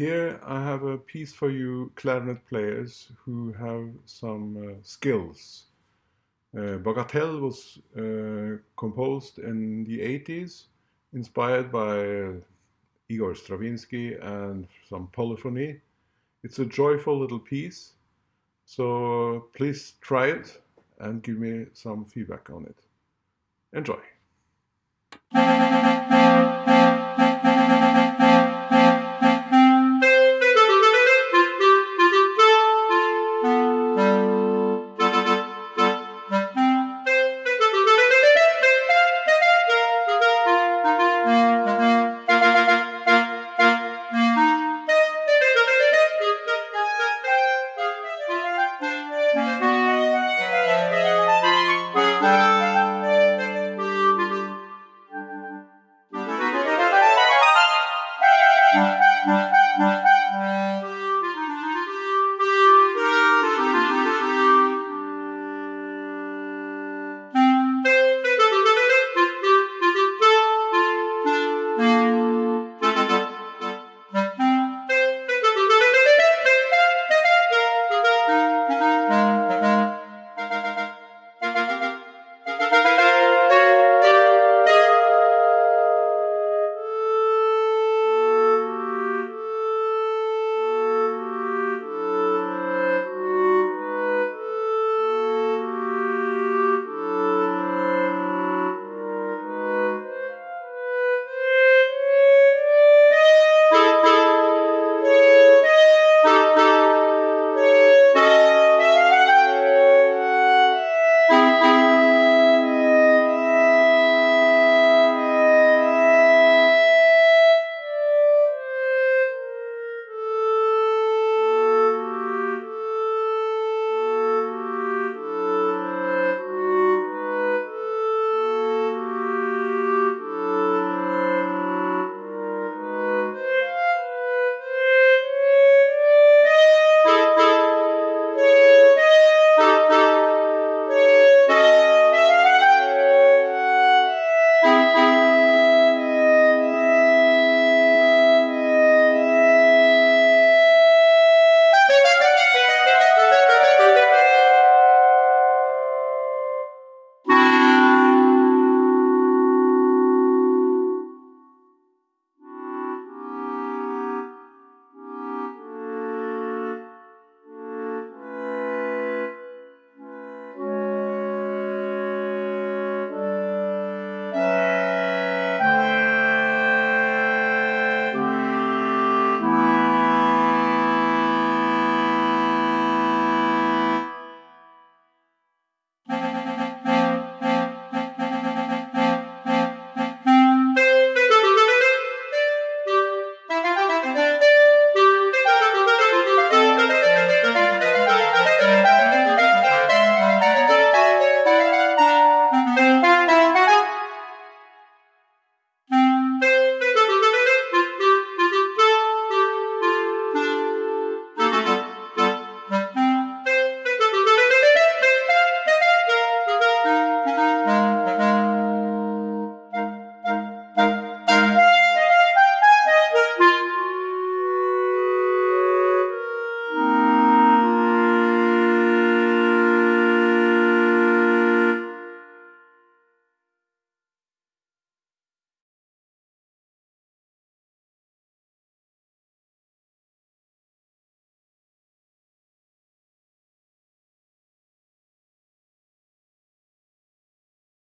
here I have a piece for you clarinet players who have some uh, skills. Uh, Bagatelle was uh, composed in the 80s, inspired by Igor Stravinsky and some polyphony. It's a joyful little piece, so please try it and give me some feedback on it. Enjoy!